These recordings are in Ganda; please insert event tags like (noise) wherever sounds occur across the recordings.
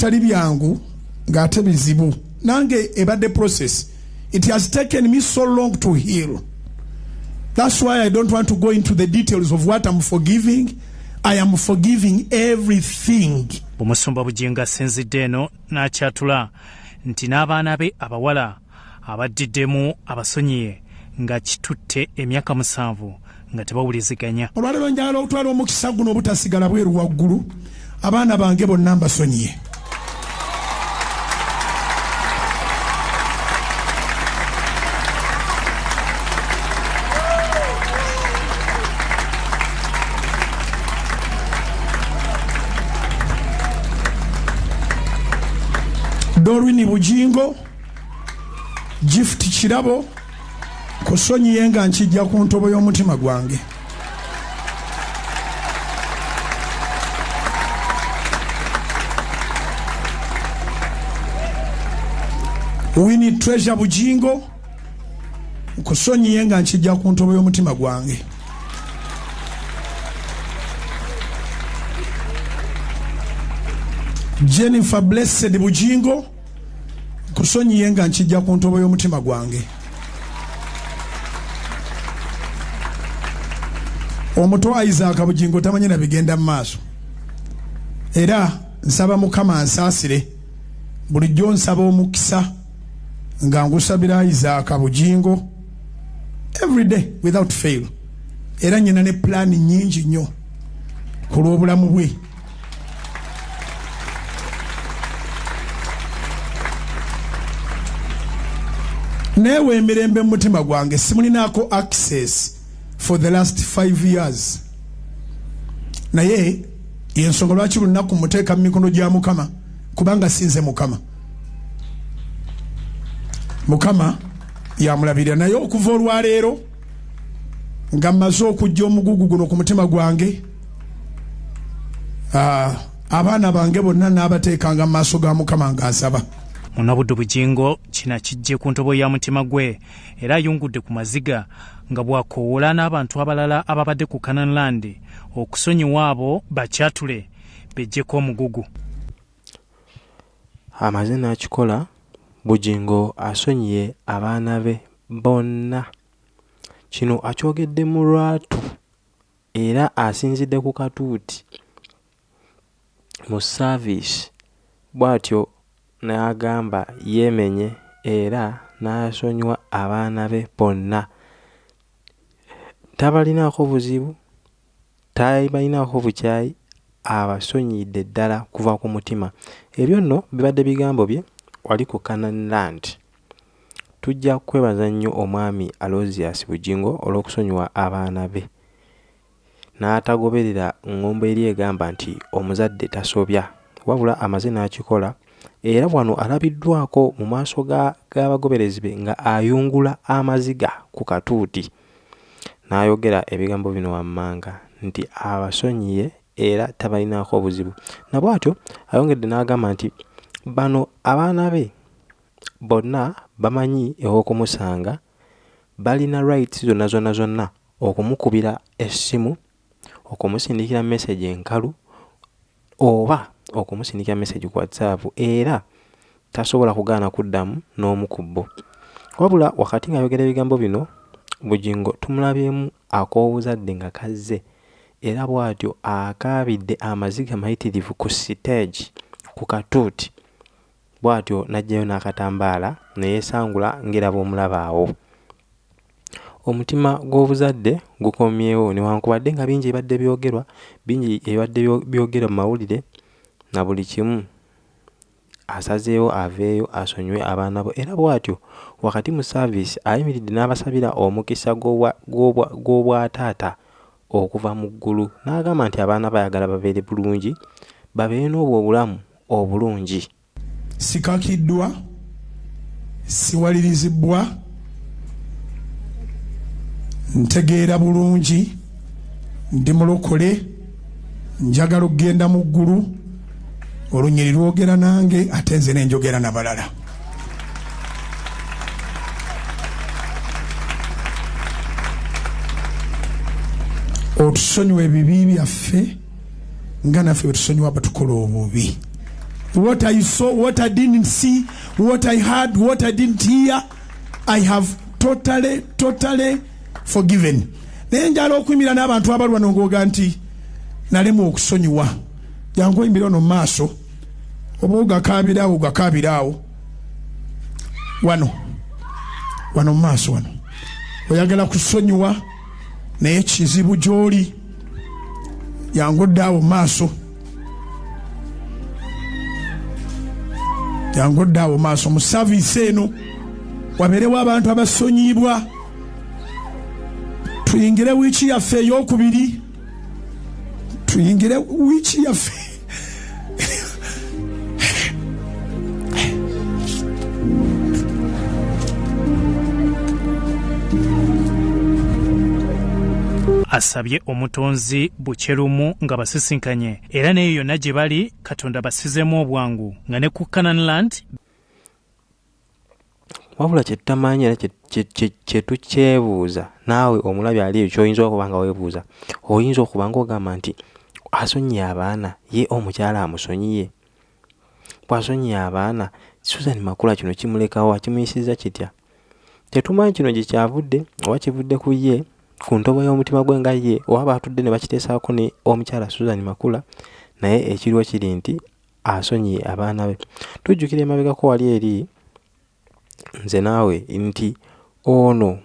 tali byangu ng'ate bizibu. Nange ebadde process. It has taken me so long to heal. That's why i don't want to go into the details of what i'm forgiving. I am forgiving everything. Omusumba bujinga asinzidde eno n'akyatula nti n'abaana be abawala abaddiddemu abasonyiye nga kitutte emyaka musanvu nga tebawuliziganya. Olwaleero njagala okutwala omukisa guno obutasigala bweru waggulu. Abaana bange bonna mbasonyiye dorwini bujingo gift kirabo kusonyiye nga nkijja ku ntobo y'omutima gwange. Wini treasure bujingo kusonyiye nga nkijja ku ntobo y'omutima gwange. Jennifer blessed bujingo kusonyiye nga nkijja ku ntobo y'omutima gwange. Omuto isaaka bugingo tamanyi na bigenda mu maaso. Era nsaba mukama ansaasire bulijjo nsaba omukisa nga ngusabira isaaka bugingo everyday without fail. Era nyina ne pulaani nyingi nnyo ku lw'obulamu bwe neewe emirembe mu mutima gwange simulinaako access for the last five years. Naye yensonga lwaki lunaku muteeka mu mikono gya mukama? Kubanga sinze mukama. Mukama yamulabirira. Naye okuva olwaleero nga mmaze okujja omugugu guno ku mutima gwange abaana bange bonna n'abateekanga mu maaso ga mukama nga munabudde bujingo kina kijje ku ntobo ya mutima gwe. Era ayungudde ku maziga nga bw'akoowola n'abantu abalala ababadde ku canan land okusonyiwa abo bakyatule bejjeko omugugu. Amaze n'akikola bugingo asonyiye abaana be bonna. Kino akyogedde mu lwatu era asinzidde ku katuuti. Mu saaviisi bw'atyo n'agamba yeemenye era n'asonyiwa abaana be bonna. Tabalinaako buzibu tabalinaako bukyayi abasonyidde ddala kuva ku mutima. Ebyo nno bibadde bigambo bye wali ku canan land. Tujja kwebaza nnyo omwami alosius bugingo olw'okusonyiwa abaana be. N'atagoberera ŋŋombo eri egamba nti omuzadde tasobya wabula amaze n'akikola era wano alabiddwako mu maaso g'abagoberezi be nga ayungula amaziga ku katuuti. N'ayogera ebigambo bino wammanga nti abasonyiye era tabalinaako obuzibu. Nabwatyo ayongedde n'agamba nti bano abaana be bonna bamanyi ew'okumusanga balina rights zonna zonna zonna okumukubira essimu okumusindikira message enkalu oba okumusindikira message ku whatsapp era tasobola kugaana kuddamu n'omu ku bo. Wabula wakati ng'ayogera ebigambo bino bugingo tumulabyemu ak'obuzadde nga kazze era bw'atyo akaabidde amaziga mayitirivu ku siteegi ku katuuti. Bw'atyo n'ajjayo n'akatambaala ne yeesangula ng'era bw'omulaba awo. Omutima gw'obuzadde gukomyewo newankubadde nga bingi ebibadde byogerwa bingi ebibadde byogerwa mu mawulire na buli kimu asazeewo aveeyo asonyiwe abaana bo. Era bw'atyo wakati mu saaviisi ayimiridde n'abasabira omukisa gw'obwataata okuva mu ggulu. N'agamba nti abaana bayagala babeere bulungi babeere n'obwo obulamu obulungi. Sikakiddwa siwalirizibwa ntegeera bulungi ndi mulokole njagala okgenda mu ggulu olunyiri lwogera nange ate nze nenjogera nabalala otusonyiwa ebibi byaffe nga naffe bwe tusonyiwa batukola obubi. What I saw, what I didn't see, what I heard, what I didn't hear, I have totally, totally forgiven. naye njala okuyimirira n'abantu abalwa nongooga nti nalemu okusonyiwa. Jangu oyimirira ono mu maaso oba ogakaabiraawo ogakaabiraawo wano wano mu maaso wano. Oyagala kusonyiwa naye kizibu gy'oli. Jangu oddaawo mu maaso. Jangu oddaawo mu maaso. Mu saviisi eno wabeerewo abantu abasonyibwa tuyingire wiiki yaffe eyokubiri tuyingire wiiki yaffe asabye omutonzi bukyerumu nga basisinkanye. Era naye yonna gye bali katonda basizemu obwangu. Nga ne ku cananland wabula kyetutamanyi era kye- kye- kye- kyetukyebuuza naawe omulabi ali eyo kyoyinza okuba nga weebuuza oyinza okuba nga ogamba nti asonyiye abaana ye omukyala amusonyiye? Bw'asonyiye abaana susan makula kino kimulekawo akimuyisiza kitya? Tetumanyi kino gye kyavudde oba kivudde ku ye ku ntobo y'omutima gwe nga ye oba baatudde ne bakiteesaako ne omukyala susan makula naye ekiriwo kiri nti asonyiye abaana be. Tujjukira emabegako wali eri nze naawe nti ono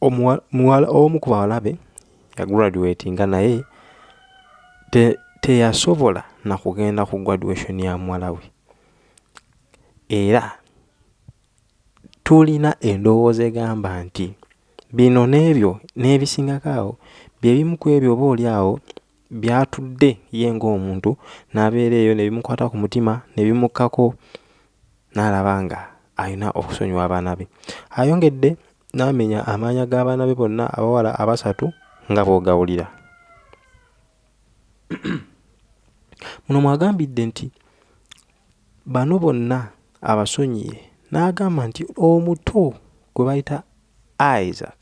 omu ku bawala be yagraduatinga naye te- teyasobola na kugenda ku graduation ya muwala we. Era tulina endowooza egamba nti bino n'ebyo n'ebisingako awo bye bimu ku ebyo oba oli awo byatudde ye ng'omuntu n'abeera eyo ne bimukwata ku mutima ne bimukkako n'alaba nga alina okusonyiwa abaana be. Ayongedde n'amenya amaanya g'abaana be bonna abawala abasatu nga bw'ogawulira. (clears throat) Muno mwagambidde nti bano bonna abasonyiye n'agamba nti omuto gwe bayita isaac.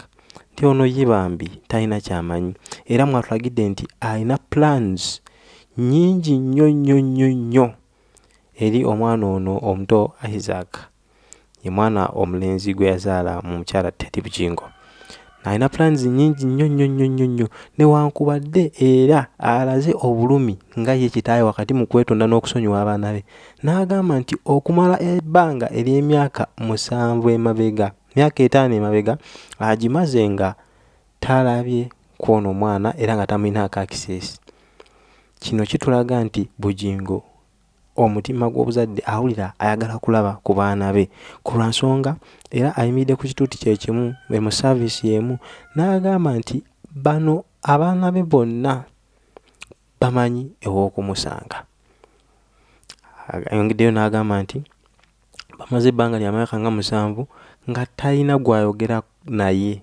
Nti ono ye bambi talina kyamanyi. Era mwatulagidde nti alina plans nyingi nnyo nnyo nnyo nnyo. Eri omwana ono omuto isaac. Ye mwana omulenzi gwe yazaala mu mukyala tedi bugingo. Alina plans nyingi nnyo nnyo nnyo nnyo nnyo. Newankubadde era alaze obulumi nga ye kitaawe wakati mu kwetonda n'okusonyiwa abaana be. N'agamba nti okumala ebbanga ery'emyaka musanvu emabega myaka etaano emabega agimaze nga talabye kwono omwana era nga tamulinaako akiseesi kino kitulaga nti bugingo omutima gw'obuzadde awulira ayagala kulaba ku baana be. Ku lwa nsonga era ayimiridde ku kituuti kye kimu be mu saaviisi y'emu n'agamba nti bano abaana be bonna bamanyi ew'okumusanga ayongeddeyo n'agamba nti bamaze ebbanga lya myaka nga musanvu nga talina gwayogera naye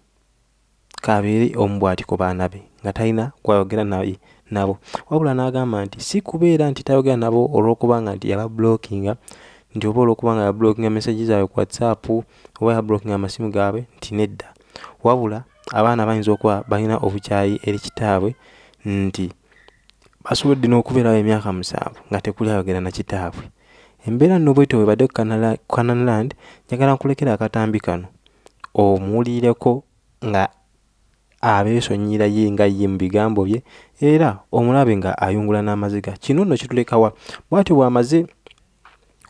kabeere omu bw'ati ku baana be nga talina gwayogera naye nabo. Wabula n'agamba nti si kubeera nti tayogera nabo olw'okubanga nti yababulookinga nti oba olw'okubanga yabulookinga meseji zaabwe ku whatsapp oba yabulookinga amasimu gaabwe nti nedda. Wabula abaana bayinza okuba balina obukyayi eri kitaabwe nti basobodde n'okubeerawo emyaka musanvu nga tekuli ayogera na kitaabwe embeera nno bwetyo webadde ku Canala- cananland njagala nkulekera akatambi kano. Omuwulireko nga abeesonyira ye nga ye mu bigambo bye era omulabe nga ayungula n'amaziga. Kino nno kitulekawa bw'atyo bw'amaze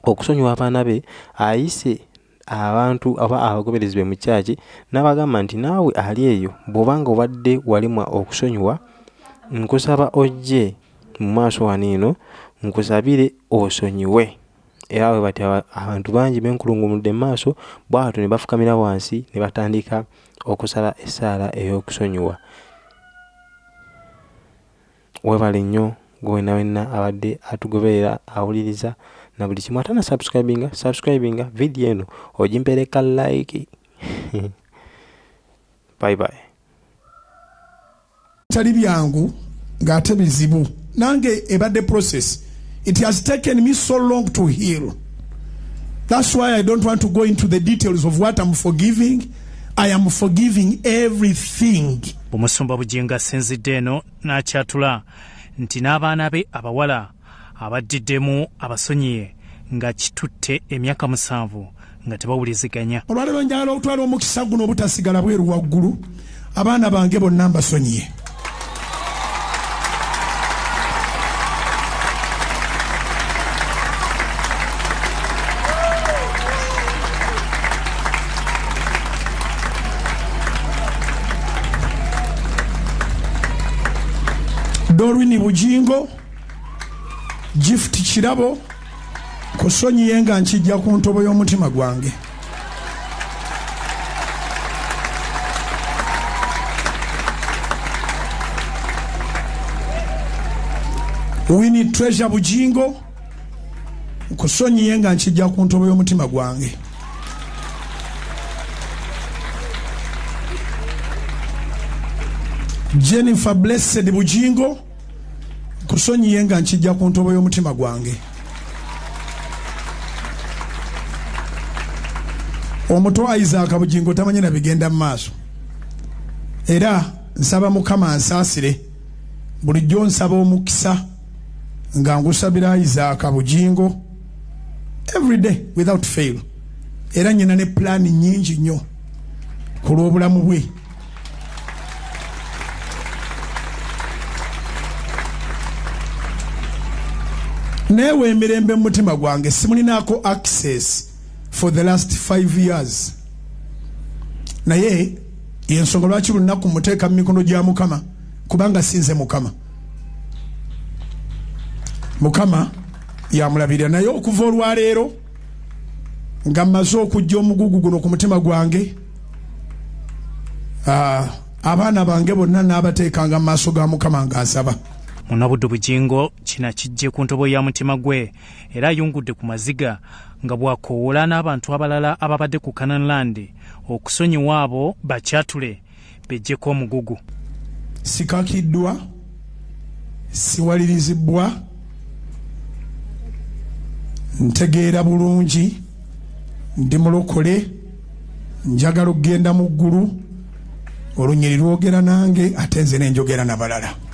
okusonyiwa abaana be ayise abantu oba abagoberezi be mu kyaki n'abagamba nti naawe ali eyo bw'obanga obadde walimwa okusonyiwa nkusaba ojje mu maaso wano eno nkusabire osonyiwe era bwe aba- abantu bangi benkulungumudde mu maaso bwatyo ne bafukamira wansi ne batandika okusala essaala ey'okusonyiwa. Weebale nnyo gwe wenna wenna abadde atugoberera awuliriza na buli kimu atana subscribinga subscribinga vidiyo eno ogimpereka like. (laughs) Bye bye. Tali byangu ng'ate bizibu nange ebadde process it has taken me so long to heal. That's why i don't want to go into the details of what i'm forgiving. I am forgiving everything. Omusumba bugingo asinzidde eno n'akyatula nti n'abaana be abawala abaddiddemu abasonyiye nga kitutte emyaka musanvu nga tebawuliziganya. Olwaleero njagala okutwala omukisa guno obutasigala bweru waggulu. Abaana bange bonna mbasonyiye dorwini bugingo gift kirabo kusonyiye nga nkijja ku ntobo y'omutima gwange. Wini treasure bugingo nkusonyiye nga nkijja ku ntobo y'omutima gwange. Jennifer blessed bugingo nkusonyiye nga nkijja ku ntobo y'omutima gwange. Omuto isaac bugingo tamanyi na bigenda mu maaso. Era nsaba mukama ansaasire bulijjo nsaba omukisa nga ngusabira isaac bugingo everyday without fail. Era nyina ne pulaani nyingi nnyo ku lw'obulamu bwe neewe emirembe mu mutima gwange simulinako access for the last five years. Naye yensonga lwaki lunaku muteeka mu mikono gya mukama? Kubanga sinze mukama. Mukama yamulabirira. Naye okuva olwaleero nga mmaze okujja omugugu guno ku mutima gwange abaana bange bonna n'abateekanga mu maaso ga mukama ng'asaba munabuddu bugingo kina kijje ku ntobo ya mutima gwe era ayungudde ku maziga nga bw'akoowoola n'abantu abalala ababadde ku kananland okusonyiwa abo bakyatule bejjeko omugugu. Sikakiddwa siwalirizibwa ntegeera bulungi ndi mulokole njagala okgenda mu ggulu olunyiri lwogera nange ate nze nenjogera nabalala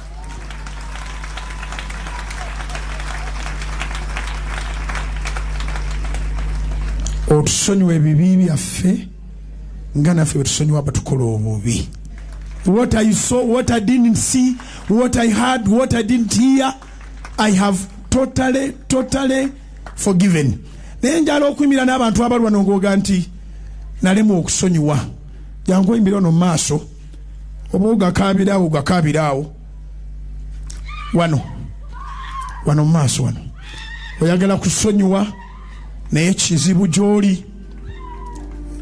otusonyiwa ebibi byaffe nga naffe bwetusonyiwa batukola obubi. What I saw, what I didn't see, what I heard, what I didn't hear, I have totally, totally forgiven. naye njala okuyimira n'abantu abalwana ngooga nti nalemu okusonyiwa. Jangu oyimbira ono mu maaso oba ogakaabiraawo ogakaabiraawo wano wano mu maaso wano. Oyagala kusonyiwa naye kizibu gy'oli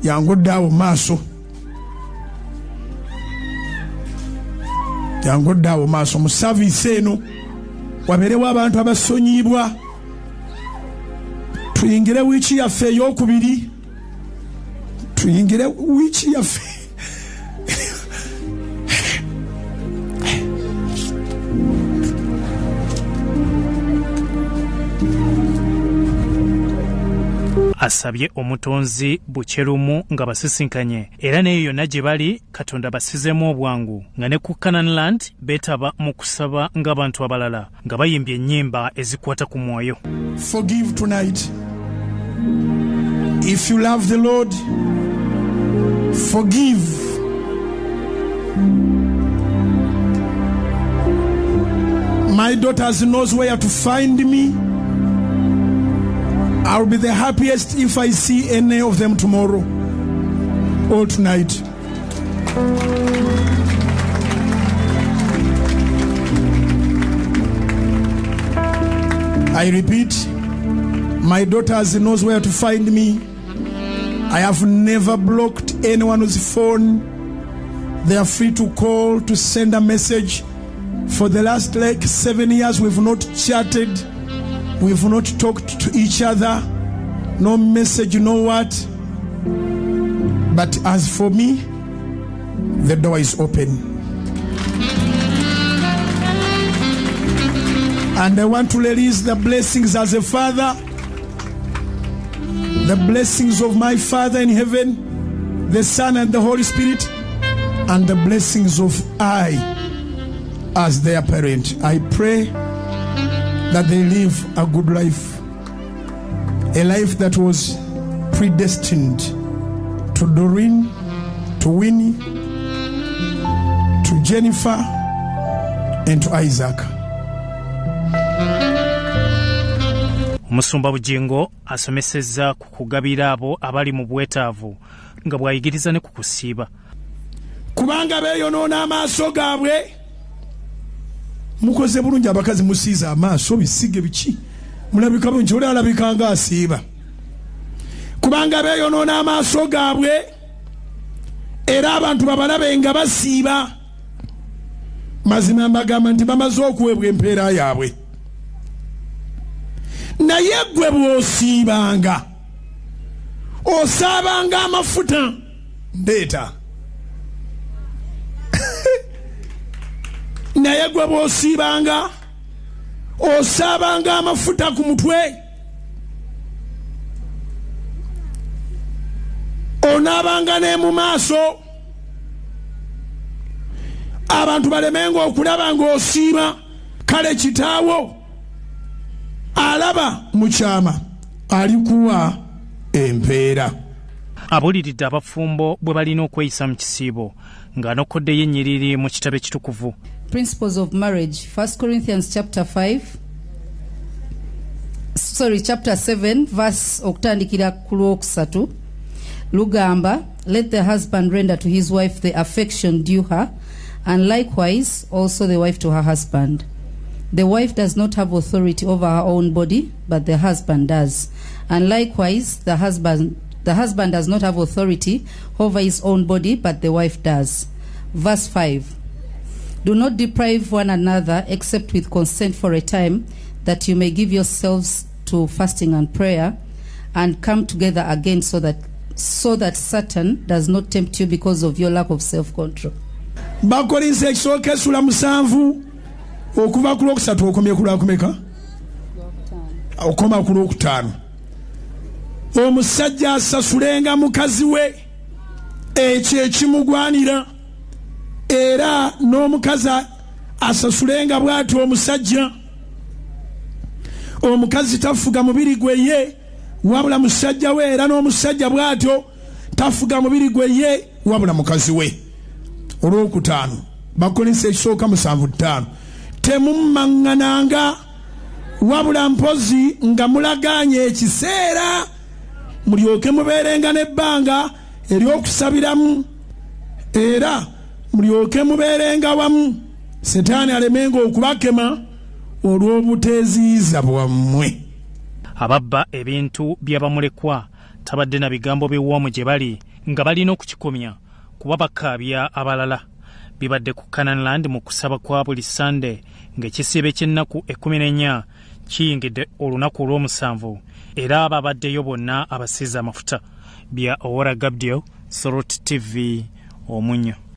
jangu oddaawo mu maaso. Jangu oddaawo mu maaso. Mu saviisi eno wabeerewo abantu abasonyibwa tuyingire wiiki yaffe eyokubiri tuyingire wiiki yaffe asabye omutonzi bukyerumu nga basisinkanye era naye yonna gye bali katonda basizemu obwangu nga ne ku cananland beetaba mu kusaba ng'abantu abalala nga bayimbye ennyimba ezikwata ku mwoyo forgive tonight. If you love the Lord, forgive. My daughters knows where to find me. I'll be the happiest if I see any of them tomorrow or tonight. I repeat, my daughters knows where to find me. I have never blocked anyone's phone. They are free to call, to send a message. For the last like seven years, we've not chatted. We've not talked to each other. No message, no what. But as for me, the door is open. And I want to release the blessings as a father, the blessings of my Father in heaven, the Son and the Holy Spirit, and the blessings of I as their parent. I pray that they live a good life, a life that was predestined to Doreen, to Winnie, to Jennifer, and to Isaac. omusumba bugingo asomesezza ku kugabira abo abali mu bwetaavu nga bw'ayigiriza ne ku kusiiba kubanga beeyonoona amaaso gaabwe mukoze bulungi abakazi musiiza amaaso bisige biki? Mulabika bulungi oli alabika nga asiiba kubanga beeyonoona amaaso gaabwe era abantu babalabe nga basiiba. Mazima mbagamba nti bamaze okuweebwa empeera yaabwe. Naye gwe bw'osiibanga osaabanga amafuta. Ndeeta naye gwe bw'osiibanga osaabanga amafuta ku mutwe. Onaabanga ne mu maaso. Abantu balemenga okulaba ng'osiiba kale kitaawo. Alaba mu kyama alikuwa empeera. Abuuliridde abafumbo bwe balina okweyisa mu kisiibo ng'anokoddeyo ennyiriri mu kitabo ekitukuvu principles of marriage 1 corinthians chapter 5 sorry chapter 7 verse okutandikira ku lugamba let the husband render to his wife the affection due her and likewise also the wife to her husband. The wife does not have authority over her own body but the husband does. And likewise the husband the husband does not have authority over his own body but the wife does. Verse 5 do not deprive one another except with consent for a time, that you may give yourselves to fasting and prayer, and come together again so that so that Satan does not tempt you because of your lack of self-control. omusajja asasulenga mukazi we ekyo ekimugwanira era n'omukazi asasulenga bw'ati omusajja. Omukazi tafuga mubiri gwe ye wabula musajja we era n'omusajja bw'atyo tafuga mubiri gwe ye wabula mukazi we. Olwokutaano bakolinsa ekisooka musanvu ttaano. Temummaŋŋananga wabula mpozi nga mulagaanye ekiseera mulyoke mubeerenga n'ebbanga ery'okusabiramu. Era mulyoke mubeerenga wamu setaani alemenga okubakema olw'obuteeziiza bwammwe. Ababba ebintu by'abamulekwa tabadde na bigambo biwoomu gye bali nga balina okukikomya kuba bakaabya abalala. Bibadde ku cananland mu kusaba kwa buli sande ng'ekisiibe ky'ennaku ekkumi n'ennya kiyingidde olunaku olw'omusanvu era ababaddeyo bonna abasiiza amafuta. Bya owora gabdio sorot tv omunyo